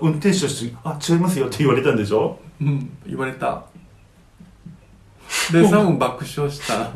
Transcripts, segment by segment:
運転手として「あ違いますよ」って言われたんでしょ？うん言われた。でサム爆笑した。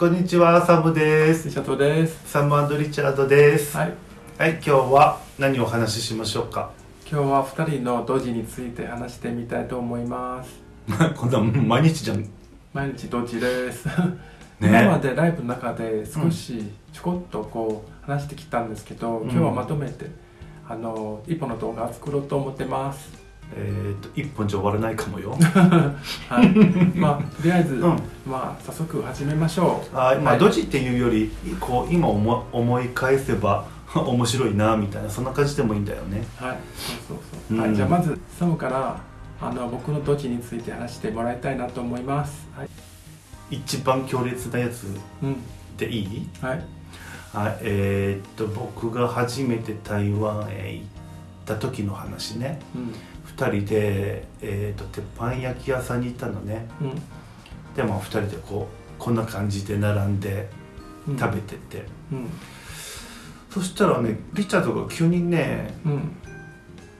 こんにちはサムです。シャトです。サムリチャードです。はい。はい今日は何をお話ししましょうか？今日は2人の同時について話してみたいと思います。こんな毎日じゃん。毎日同時です、ね。今までライブの中で少しちょこっとこう話してきたんですけど、うん。今日はまとめてあの一本の動画を作ろうと思ってますえっ、と一本じゃ終わらないかもよ。はい。まあとりあえず、うん。まあ早速始めましょう。はい。まあはいドジっていうよりこう今思思い返せば 面白いなみたいなそんな感じでもいいんだよね。はい。そうそうそう、うん。はい、じゃあまずサムからあの僕の土地について話してもらいたいなと思います。はい、一番強烈なやつうん。でいい？はい。はい。えーっと僕が初めて台湾へ行った時の話ね。うん2人で、えーっと鉄板焼き屋さんに行ったのね。うん。でも2人でこうこんな感じで並んでうん。食べてて、うん。そしたらねリチャードが急にねうん。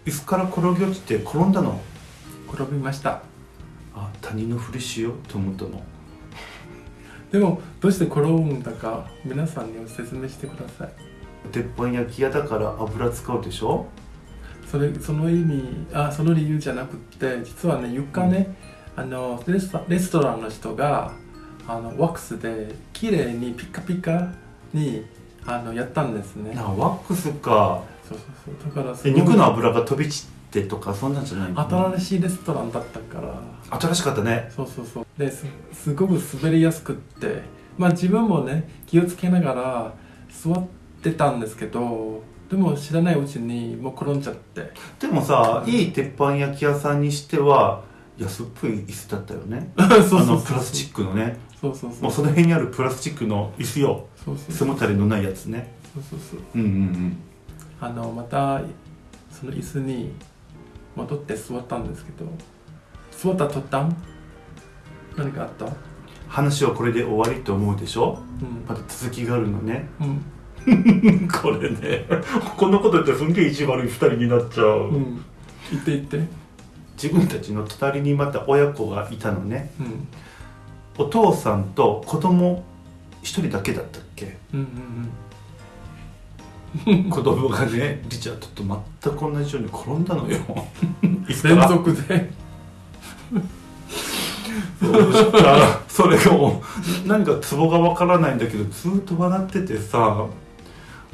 椅子から転げ落ちて転んだの。転びました。あ他人のふりしよう。と思ったの。でもどうして転ぶんだか皆さんに説明してください。鉄板焼き屋だから油使うでしょそれその意味あその理由じゃなくって実はね床ね、あのレストレストランの人があのワックスで綺麗にピカピカにあのやったんですね。ワックスか。そうそうそう。だからす肉の油が飛び散ってとかそんなんじゃないの？新しいレストランだったから。新しかったね。そうそうそう。ですすごく滑りやすくって。まあ自分もね気をつけながら座ってたんですけどでも知らないうちにもう転んじゃって。でもさいい鉄板焼き屋さんにしては安っぽい椅子だったよね。そうそうあそう。のプラスチックのね。そうそうそう。もうその辺にあるプラスチックの椅子よ。そうそう背もたれのないやつね。そうそうそう。うんうんうん。あのまたその椅子に戻って座ったんですけど。座った途端何かあった？話はこれで終わりと思うでしょ？うん。また続きがあるのね。うん これね。こんなこと言ったらすんげえ意地悪い2人になっちゃう、うん。言って言って。自分たちの隣にまた親子がいたのね。うん。お父さんと子供一人だけだったっけ？うんうん子供がねリチャードと全く同じように転んだのよ。連続で。そうしたらそれがもう何かツボがわからないんだけどずっと笑っててさ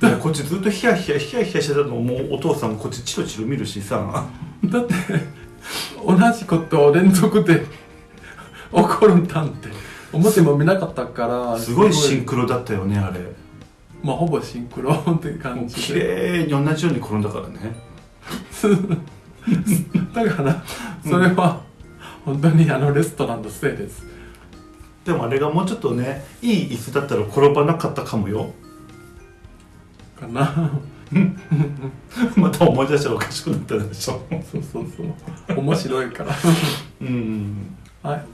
こっちずっとヒヤヒヤヒヤヒヤしてたのをもうお父さんもこっちチロチロ見るしさ。だって同じことを連続で 起こるんだって思っても見なかったから。すごいシンクロだったよねあれ。まあほぼシンクロ っても感じで。麗に同じように転んだからね。だからそれは本当にあのレストランのせいです。でもあれがもうちょっとねいい椅子だったら転ばなかったかもよかな。また思い出したらおかしくなったでしょ。そうそうそう。面白いから。うん。はい。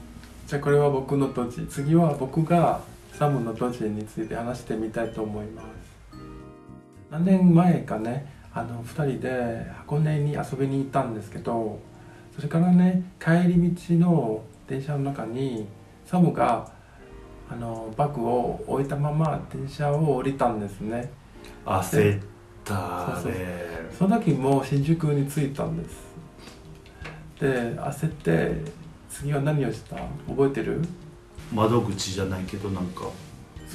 じゃあこれは僕の土地次は僕がサムの土地について話してみたいと思います。何年前かねあの2人で箱根に遊びに行ったんですけどそれからね帰り道の電車の中にサムがあのバッグを置いたまま電車を降りたんですね焦ったそうその時も新宿に着いたんです。で焦って次は何をした？覚えてる？窓口じゃないけどなんか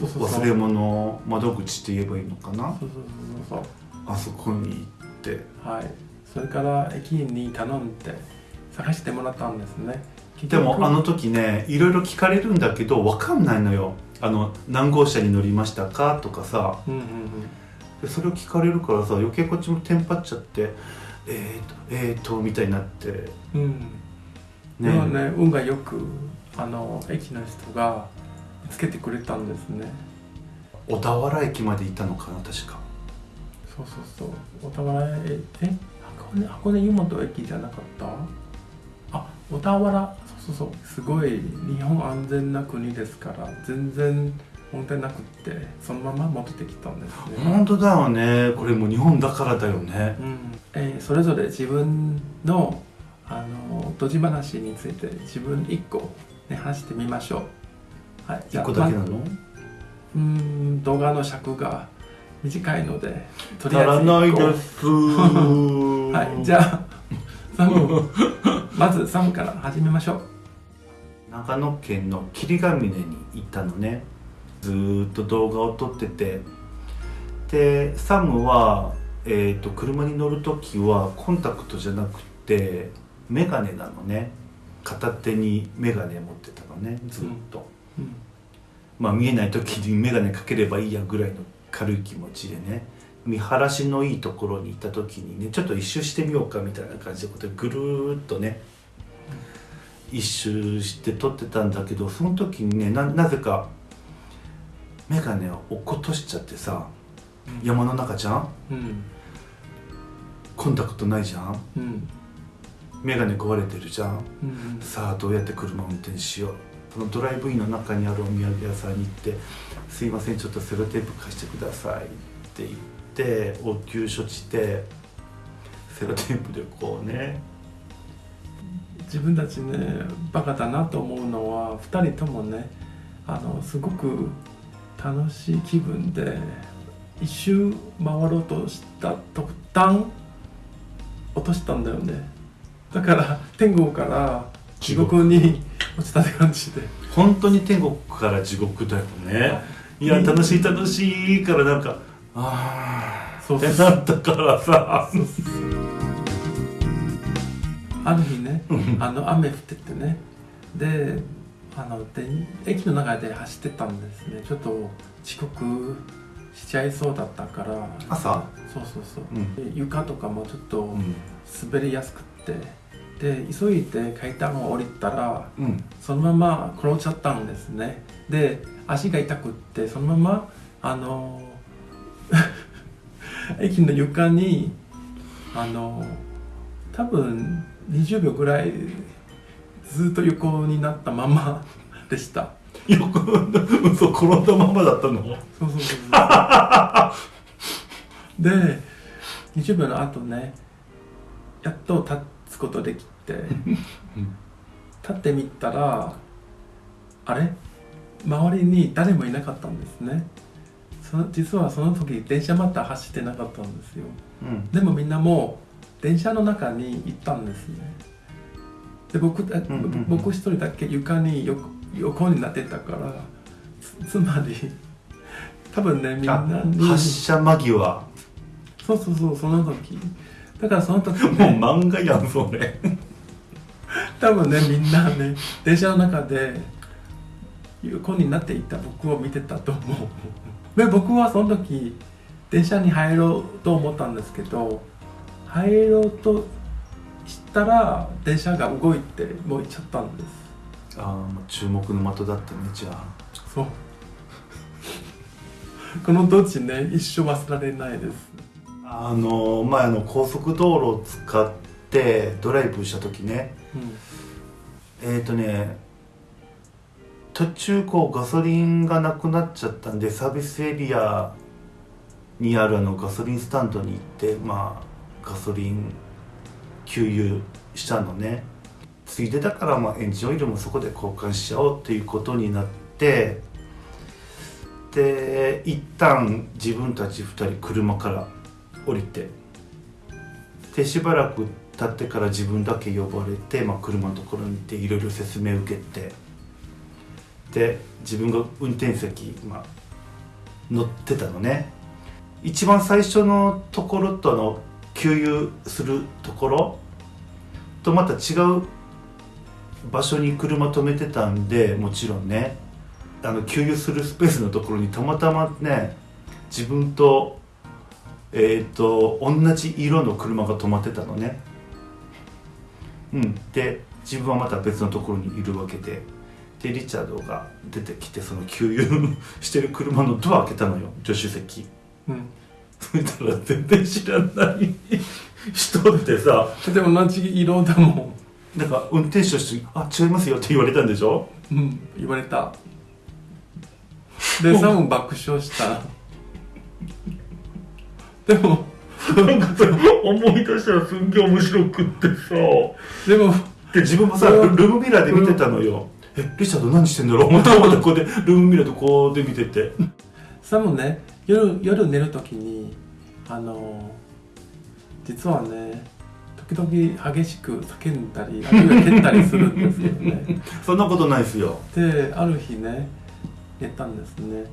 忘れ物窓口って言えばいいのかな？そうそうそうそう。あそこに行って。はい。それから駅員に頼んで探してもらったんですね。結で局もあの時ねいろいろ聞かれるんだけど分かんないのよ。あの何号車に乗りましたかとかさ。うんうんでそれを聞かれるからさ余計こっちもテンパっちゃってえーとえーとみたいになって。うん。うんでもね運がよくあの駅の人が見つけてくれたんですね。小田原駅まで行ったのかな確か。そうそうそう。小田原ええ箱根箱根湯本駅じゃなかった？あ小田原？そうそうそう。すごい日本安全な国ですから全然問題なくってそのまま戻ってきたんですね、本当だよね。これもう日本だからだよね。うん。えーそれぞれ自分のあのドジ話について自分一個、ね、話してみましょう。はい。一個だけなまのうーん動画の尺が短いのでと足らないです。はい、じゃあ、サム、まずサムから始めましょう。長野県の霧ヶ峰に行ったのね。ずーっと動画を撮ってて。でサムは、えー、と車に乗る時はコンタクトじゃなくてメガネなのね。片手にメガネ持ってたのね。ずっと、うん。まあ見えない時にメガネかければいいやぐらいの軽い気持ちでね見晴らしのいいところに行った時にねちょっと一周してみようかみたいな感じでこうやってぐるーっとね一周して撮ってたんだけどその時にねななぜかメガネを落っことしちゃってさ山の中じゃん？うん、コンタクトないじゃん？うん、メガネ壊れてるじゃん？うん、さあどうやって車を運転しよう？そのドライブインの中にあるお土産屋さんに行って「すいませんちょっとセロテープ貸してください」って言って応急処置でセロテープでこうね自分たちね、バカだなと思うのは、二人ともね、あの、すごく楽しい気分で、一周回ろうとした途端、落としたんだよね。だから、天国から地獄に落ちたって感じで。本当に天国から地獄だよねいや楽しい楽しいからなんかああそうってなったからさ。ある日ね、あの雨降っててね。であので駅の中で走ってたんですね。ちょっと遅刻しちゃいそうだったから。朝？そうそうそう、うん。で床とかもちょっとうん。滑りやすくって。で急いで階段を降りたらうん。そのまま転んじゃったんですね。で足が痛くってそのままあの 駅の床にあの多分20秒ぐらいずっと横になったまま でした。よく嘘転んだままだったの？そうそうそうそう。で20秒の後ねやっと立つことできて立ってみたらあれ？周りに誰もいなかったんですね実はその時電車また走ってなかったんですよ。うん。でもみんなもう電車の中に行ったんですね。で僕僕一人だけ床に横横になってたからつつまり多分ねみんな発車間際。そうそうそうその時。だからその時もうね漫画やんそれ。多分ねみんなね電車の中で横になっていた僕を見てたと思うで僕はその時電車に入ろうと思ったんですけど入ろうとしたら電車が動いてもう行っちゃったんです。ああ注目の的だったねじゃあ。そう。この土地ね一生忘れられないです。あの前あの高速道路を使ってドライブした時ね。うん。えっ、ー、とね途中こうガソリンがなくなっちゃったんでサービスエリアにあるあのガソリンスタンドに行ってまあガソリン給油したのね。ついでだからまあエンジンオイルもそこで交換しちゃおうっていうことになってで一旦自分たち2人車から降りてでしばらく経ってから自分だけ呼ばれて、まあ、車のところに行っていろいろ説明受けて。で自分が運転席、まあ、乗ってたのね。一番最初のところとあの給油するところとまた違う場所に車止めてたんでもちろんね。あの給油するスペースのところにたまたまね自分とえっ、と同じ色の車が止まってたのね。うん。で自分はまた別のところにいるわけで。でリチャードが出てきてその給油してる車のドア開けたのよ。助手席。うん。そしたら全然知らない。人ってさ。でも同じ色だもなんか運転手として「あ違いますよ」って言われたんでしょ？んうん。言われた。でサム爆笑した。でもなんかそれ思い出したらすんげえ面白くってさ。でもで自分もさルルームミラーで見てたのよ、えリチャード何してんだろう？思って思ってこうでルームミラーでこうで見てて。サムね。夜夜寝るときにあの実はね時々激しく叫んだりあるいは蹴ったりするんですよね。そんなことないですよ。である日ね寝たんですね。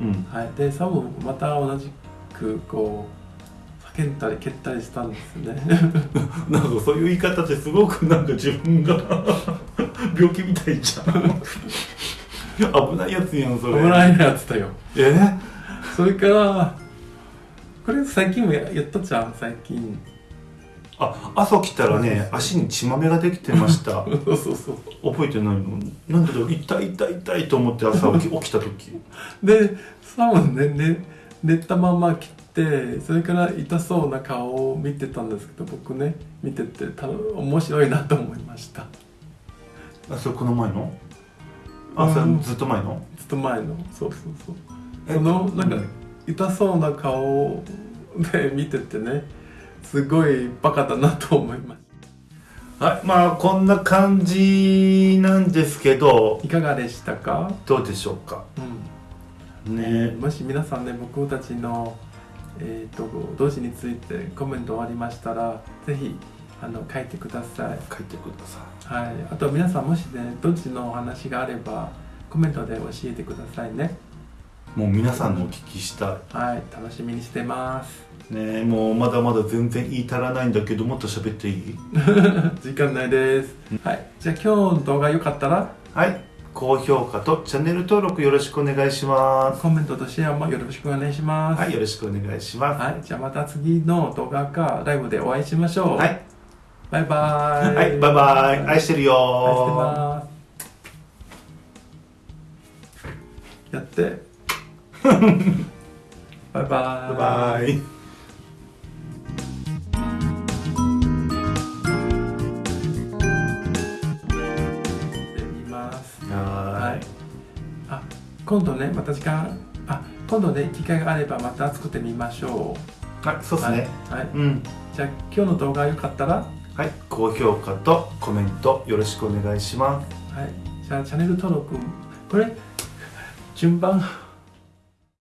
うん。はい。でサムまた同じくこう叫んだり蹴ったりしたんですね。なんかそういう言い方ってすごくなんか自分が病気みたいじゃん。危ないやつやんそれ。危ないやつだよ。え？それからこれ最近もややったじゃん最近。あ朝来たらね足に血まめができてました。そうそうそう。覚えてないのなんでだろう痛い痛い痛いと思って朝 起き起きた時。でサムねね寝たまま切ってそれから痛そうな顔を見てたんですけど僕ね見ててた面白いなと思いましたあそれこの前の？あそれうんずっと前の？ずっと前の。そうそうそう。え？そのなんかうん痛そうな顔で見ててねすごいバカだなと思いましはいまあこんな感じなんですけどたいかがでしたか、どうでしょうか？うん。ね。もし皆さんね僕たちの、えー、と同時についてコメントありましたらぜひあの書いてください。書いてください。はい、あと皆さんもしねどっちのお話があればコメントで教えてくださいね。もう皆さんのお聞きしたはい。楽しみにしてます。いねもうまだまだ全然言い足らないんだけどもっと喋っていい？時間ないです。はい。じゃあ今日の動画良かったら？はい。高評価とチャンネル登録よろしくお願いします。コメントとシェアもよろしくお願いします。はい。よろしくお願いします。はい、じゃあまた次の動画かライブでお会いしましょう。はい、バイバイはい、バイバイ愛してるよやってバイバイバイバイでみますははいあ今度ねまた時間。あ今度ね機会があればまた作ってみましょいはいそううですね。はい、はい、うん。じゃあ今日の動画良かったらはい。高評価とコメントよろしくお願いします。はい。じゃあチャンネル登録これ順番。